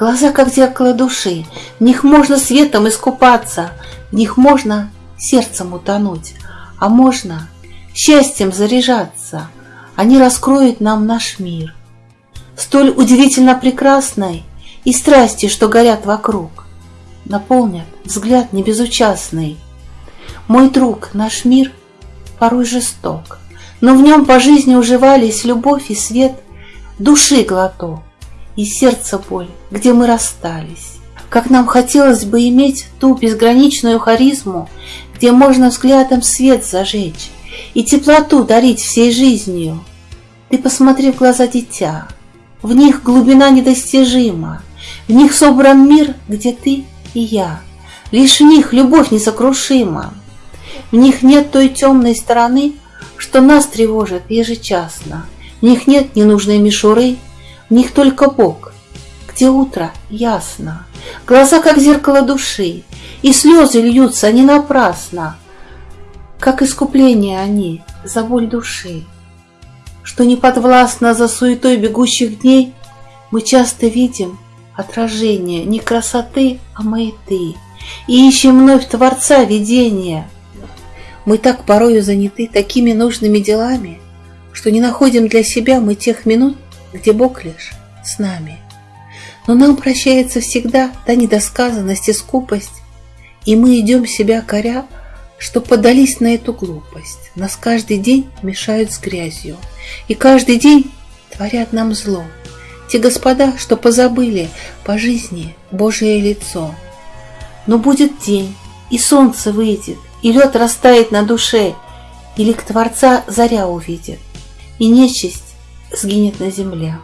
Глаза, как зеркало души, в них можно светом искупаться, в них можно сердцем утонуть, а можно счастьем заряжаться. Они раскроют нам наш мир, столь удивительно прекрасной и страсти, что горят вокруг, наполнят взгляд небезучастный. Мой друг, наш мир порой жесток, но в нем по жизни уживались любовь и свет, души глоток и сердце боль, где мы расстались. Как нам хотелось бы иметь ту безграничную харизму, где можно взглядом свет зажечь и теплоту дарить всей жизнью. Ты посмотри в глаза дитя, в них глубина недостижима, в них собран мир, где ты и я. Лишь в них любовь несокрушима. В них нет той темной стороны, что нас тревожит ежечасно. В них нет ненужной мишуры, них только Бог, где утро ясно. Глаза, как зеркало души, и слезы льются не напрасно, как искупление они за боль души. Что не подвластно за суетой бегущих дней, мы часто видим отражение не красоты, а маяты, и ищем вновь Творца видения. Мы так порою заняты такими нужными делами, что не находим для себя мы тех минут, где Бог лишь с нами. Но нам прощается всегда та недосказанность и скупость, и мы идем себя коря, что подались на эту глупость. Нас каждый день мешают с грязью, и каждый день творят нам зло. Те господа, что позабыли по жизни Божие лицо. Но будет день, и солнце выйдет, и лед растает на душе, и лик Творца заря увидит, и нечисть сгинет на земле.